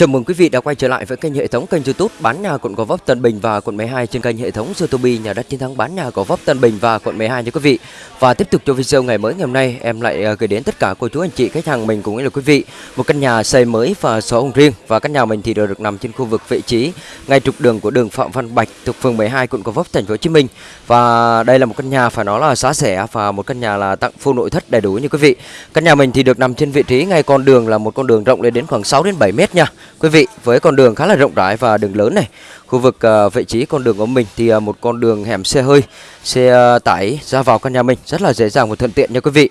Chào mừng quý vị đã quay trở lại với kênh hệ thống kênh YouTube bán nhà quận Gò Vấp Tân Bình và quận 12 trên kênh hệ thống YouTube nhà đất chiến thắng bán nhà Gò Vấp Tân Bình và quận 12 nha quý vị. Và tiếp tục cho video ngày mới ngày hôm nay, em lại à, gửi đến tất cả cô chú anh chị khách hàng mình cũng như là quý vị một căn nhà xây mới và sổ hồng riêng và căn nhà mình thì đều được nằm trên khu vực vị trí ngay trục đường của đường Phạm Văn Bạch thuộc phường 12 quận Gò Vấp thành phố Hồ Chí Minh. Và đây là một căn nhà phải nói là giá rẻ và một căn nhà là tặng full nội thất đầy đủ như quý vị. Căn nhà mình thì được nằm trên vị trí ngay con đường là một con đường rộng lên đến khoảng 6 đến 7 mét nha. Quý vị với con đường khá là rộng rãi và đường lớn này khu vực uh, vị trí con đường của mình thì uh, một con đường hẻm xe hơi xe uh, tải ra vào căn nhà mình rất là dễ dàng và thuận tiện nha quý vị.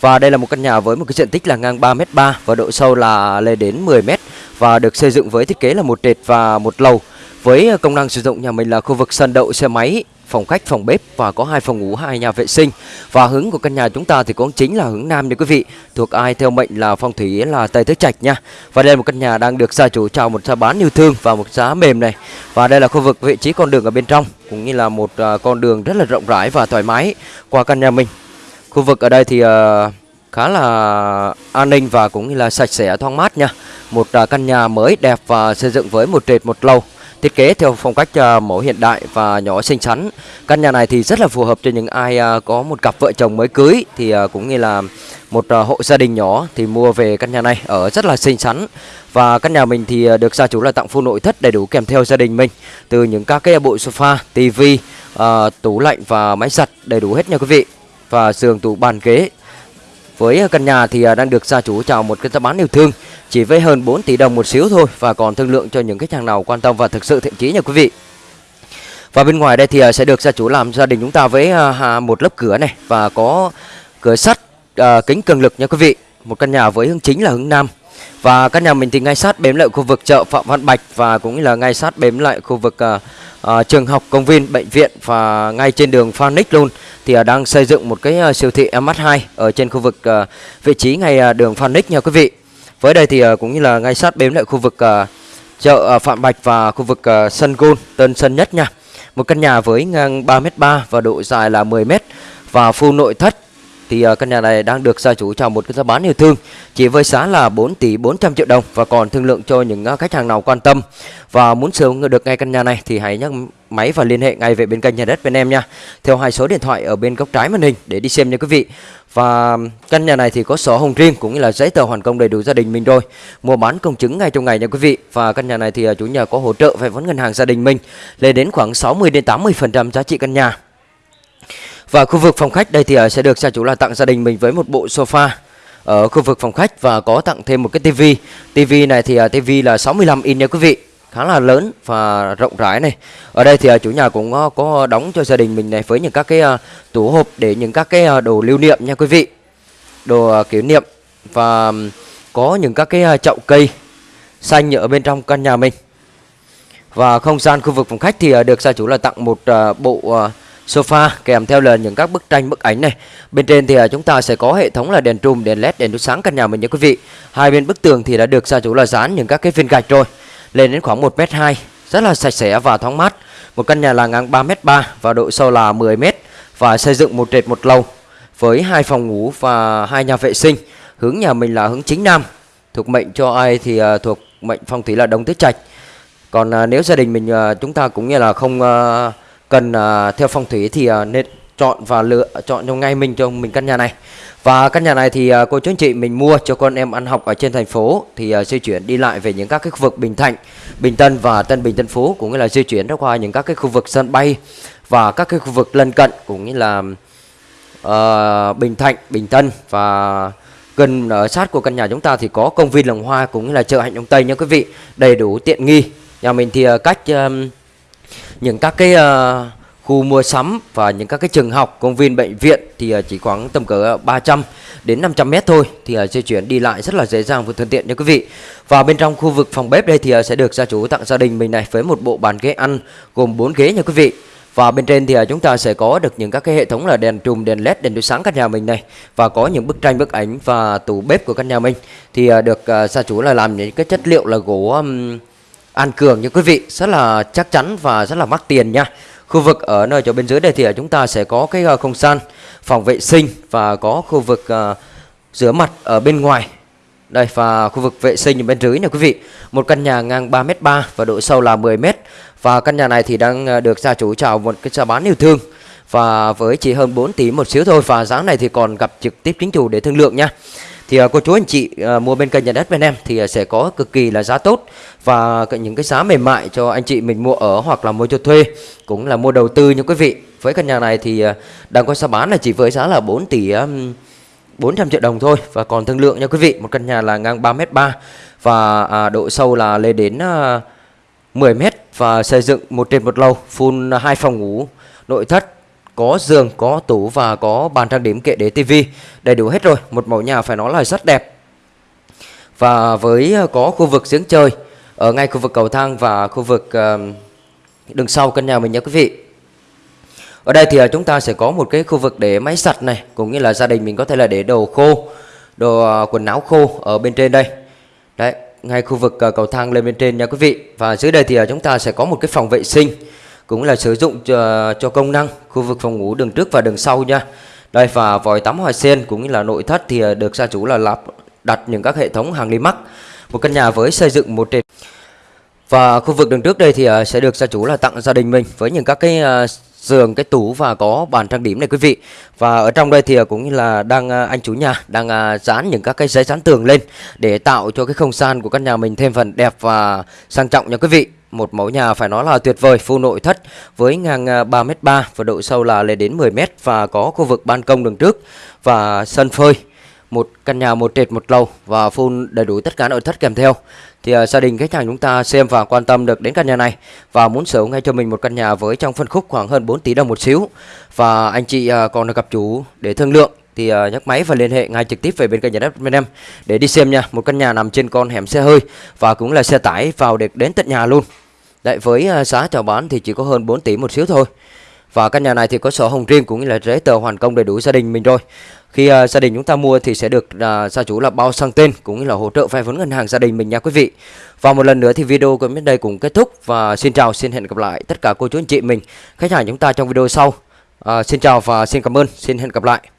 Và đây là một căn nhà với một cái diện tích là ngang 3m3 và độ sâu là lên đến 10m và được xây dựng với thiết kế là một trệt và một lầu. Với công năng sử dụng nhà mình là khu vực sân đậu xe máy phòng khách, phòng bếp và có hai phòng ngủ, hai nhà vệ sinh. Và hướng của căn nhà chúng ta thì cũng chính là hướng nam nha quý vị. Thuộc ai theo mệnh là phong thủy là Tây Tứ Trạch nha. Và đây là một căn nhà đang được gia chủ chào một giá bán yêu thương và một giá mềm này. Và đây là khu vực vị trí con đường ở bên trong cũng như là một uh, con đường rất là rộng rãi và thoải mái qua căn nhà mình. Khu vực ở đây thì uh, khá là an ninh và cũng như là sạch sẽ thoáng mát nha. Một uh, căn nhà mới đẹp và xây dựng với một trệt một lầu thiết kế theo phong cách à, mẫu hiện đại và nhỏ xinh xắn. Căn nhà này thì rất là phù hợp cho những ai à, có một cặp vợ chồng mới cưới thì à, cũng như là một hộ gia đình nhỏ thì mua về căn nhà này ở rất là xinh xắn. Và căn nhà mình thì được gia chủ là tặng full nội thất đầy đủ kèm theo gia đình mình từ những các cái bộ sofa, tivi, tủ lạnh và máy giặt đầy đủ hết nha quý vị. Và giường tủ bàn ghế với căn nhà thì đang được gia chủ chào một cái giá bán yêu thương chỉ với hơn 4 tỷ đồng một xíu thôi và còn thương lượng cho những khách hàng nào quan tâm và thực sự thiện chí nha quý vị. Và bên ngoài đây thì à, sẽ được gia chủ làm gia đình chúng ta với à, một lớp cửa này và có cửa sắt à, kính cường lực nha quý vị. Một căn nhà với hướng chính là hướng nam. Và căn nhà mình thì ngay sát bếm lại khu vực chợ Phạm Văn Bạch và cũng là ngay sát bếm lại khu vực à, trường học, công viên, bệnh viện và ngay trên đường Phan luôn thì à, đang xây dựng một cái à, siêu thị MH2 ở trên khu vực à, vị trí ngay à, đường Phan nha quý vị. Với đây thì ờ, cũng như là ngay sát bếm lại khu vực ờ, chợ ờ, Phạm Bạch và khu vực sân gôn, Tân Sân Nhất nha. Một căn nhà với ngang 3m3 và độ dài là 10m và full nội thất thì căn nhà này đang được gia chủ chào một cái giá bán yêu thương, chỉ với giá là 4 tỷ 400 triệu đồng và còn thương lượng cho những khách hàng nào quan tâm và muốn sở hữu được ngay căn nhà này thì hãy nhắc máy và liên hệ ngay về bên kênh nhà đất bên em nha. Theo hai số điện thoại ở bên góc trái màn hình để đi xem nha quý vị. Và căn nhà này thì có sổ hồng riêng cũng như là giấy tờ hoàn công đầy đủ gia đình mình rồi. Mua bán công chứng ngay trong ngày nha quý vị. Và căn nhà này thì à, chủ nhà có hỗ trợ vay vốn ngân hàng gia đình mình lên đến khoảng 60 đến 80 phần trăm giá trị căn nhà. Và khu vực phòng khách đây thì à, sẽ được gia chủ là tặng gia đình mình với một bộ sofa ở khu vực phòng khách và có tặng thêm một cái tivi. Tivi này thì à, tivi là 65 in nha quý vị, khá là lớn và rộng rãi này. Ở đây thì à, chủ nhà cũng à, có đóng cho gia đình mình này với những các cái à, tủ hộp để những các cái đồ lưu niệm nha quý vị. Đồ kỷ niệm và có những các cái chậu cây xanh ở bên trong căn nhà mình. Và không gian khu vực phòng khách thì được gia chủ là tặng một bộ sofa kèm theo là những các bức tranh bức ảnh này. Bên trên thì chúng ta sẽ có hệ thống là đèn trùm, đèn led, đèn chiếu sáng căn nhà mình nha quý vị. Hai bên bức tường thì đã được gia chủ là dán những các cái viên gạch rồi. Lên đến khoảng 1m2, rất là sạch sẽ và thoáng mát. Một căn nhà là ngang 3m3 và độ sâu là 10m và xây dựng một trệt một lầu với hai phòng ngủ và hai nhà vệ sinh. Hướng nhà mình là hướng chính nam. Thuộc mệnh cho ai thì uh, thuộc mệnh phong thủy là đông tứ trạch. Còn uh, nếu gia đình mình uh, chúng ta cũng như là không uh, cần uh, theo phong thủy thì uh, nên chọn và lựa chọn cho ngay mình cho mình căn nhà này. Và căn nhà này thì à, cô chú anh chị mình mua cho con em ăn học ở trên thành phố thì à, di chuyển đi lại về những các cái khu vực Bình Thạnh, Bình Tân và Tân Bình Tân Phú cũng như là di chuyển ra qua những các cái khu vực sân bay và các cái khu vực lân cận cũng như là uh, Bình Thạnh, Bình Tân. Và gần ở sát của căn nhà chúng ta thì có công viên Lồng Hoa cũng như là chợ Hạnh Đông Tây nha quý vị. Đầy đủ tiện nghi. Nhà mình thì à, cách uh, những các cái uh, khu mua sắm và những các cái trường học, công viên, bệnh viện thì à, chỉ khoảng tầm cỡ à, 300 đến 500 mét thôi thì à, di chuyển đi lại rất là dễ dàng và thuận tiện nha quý vị. Và bên trong khu vực phòng bếp đây thì sẽ được gia chủ tặng gia đình mình này với một bộ bàn ghế ăn gồm 4 ghế nha quý vị. Và bên trên thì chúng ta sẽ có được những các cái hệ thống là đèn trùm, đèn led, đèn chiếu sáng căn nhà mình này và có những bức tranh, bức ảnh và tủ bếp của căn nhà mình thì được gia chủ là làm những cái chất liệu là gỗ um, An Cường nha quý vị rất là chắc chắn và rất là mắc tiền nha khu vực ở nơi chỗ bên dưới đây thì à, chúng ta sẽ có cái à, không gian phòng vệ sinh và có khu vực à, rửa mặt ở bên ngoài Đây, và khu vực vệ sinh ở bên dưới này quý vị. Một căn nhà ngang 3m3 và độ sâu là 10m. Và căn nhà này thì đang được gia chủ chào một cái giá bán yêu thương và với chỉ hơn 4 tỷ một xíu thôi, và giá này thì còn gặp trực tiếp chính chủ để thương lượng nha. Thì à, cô chú anh chị à, mua bên kênh nhà đất bên em thì à, sẽ có cực kỳ là giá tốt và những cái giá mềm mại cho anh chị mình mua ở hoặc là mua cho thuê cũng là mua đầu tư như quý vị. Với căn nhà này thì đang có giá bán là chỉ với giá là 4 tỷ um, 400 triệu đồng thôi và còn thương lượng nha quý vị. Một căn nhà là ngang 3m3 và à, độ sâu là lên đến à, 10m và xây dựng một trên một lầu, full hai phòng ngủ, nội thất có giường, có tủ và có bàn trang điểm kệ để tivi đầy đủ hết rồi. Một mẫu nhà phải nói là rất đẹp. Và với ờ, có khu vực giếng chơi ở ngay khu vực cầu thang và khu vực đường sau căn nhà mình nha quý vị. Ở đây thì ờ, chúng ta sẽ có một cái khu vực để máy giặt này, cũng như là gia đình mình có thể là để đồ khô, đồ ờ, quần áo khô ở bên trên đây. Đấy, ngay khu vực cầu thang lên bên trên nha quý vị. Và dưới đây thì chúng ta sẽ có một cái phòng vệ sinh cũng là sử dụng cho, cho công năng khu vực phòng ngủ đường trước và đường sau nha. Đây và vòi tắm hoa sen cũng như là nội thất thì à, được gia chủ là lắp đặt những các hệ thống hàng mắc Một căn nhà với xây dựng một trệt và khu vực đường trước đây thì à, sẽ được gia chủ là tặng gia đình mình với những các cái à, giường, cái tủ và có bàn trang điểm này quý vị. Và ở trong đây thì cũng như là đang anh chủ nhà đang dán những các cái giấy dán tường lên để tạo cho cái không gian của căn nhà mình thêm phần đẹp và sang trọng nha quý vị một mẫu nhà phải nói là tuyệt vời, full nội thất với ngang à, 3m3 và độ sâu là lên đến 10m và có khu vực ban công đường trước và sân phơi. Một căn nhà một trệt một lầu và full đầy đủ tất cả nội thất kèm theo. Thì uh, gia đình khách hàng chúng ta xem và quan tâm được đến căn nhà này và muốn sở hữu ngay cho mình một căn nhà với trong phân khúc khoảng hơn 4 tỷ đồng một xíu. Và anh chị uh, còn gặp chủ để thương lượng thì uh, nhấc máy và liên hệ ngay trực tiếp về bên kênh nhà đất bên em để đi xem nha. Một căn nhà nằm trên con hẻm xe hơi và cũng là xe tải vào được đến tận nhà luôn. Đấy với uh, giá chào bán thì chỉ có hơn 4 tỷ một xíu thôi. Và căn nhà này thì có sổ hồng riêng cũng như là giấy tờ hoàn công đầy đủ gia đình mình rồi. Khi uh, gia đình chúng ta mua thì sẽ được uh, gia chủ là bao sang tên cũng như là hỗ trợ vay vốn ngân hàng gia đình mình nha quý vị. Và một lần nữa thì video của bên đây cũng kết thúc và xin chào xin hẹn gặp lại tất cả cô chú anh chị mình khách hàng chúng ta trong video sau. Uh, xin chào và xin cảm ơn, xin hẹn gặp lại.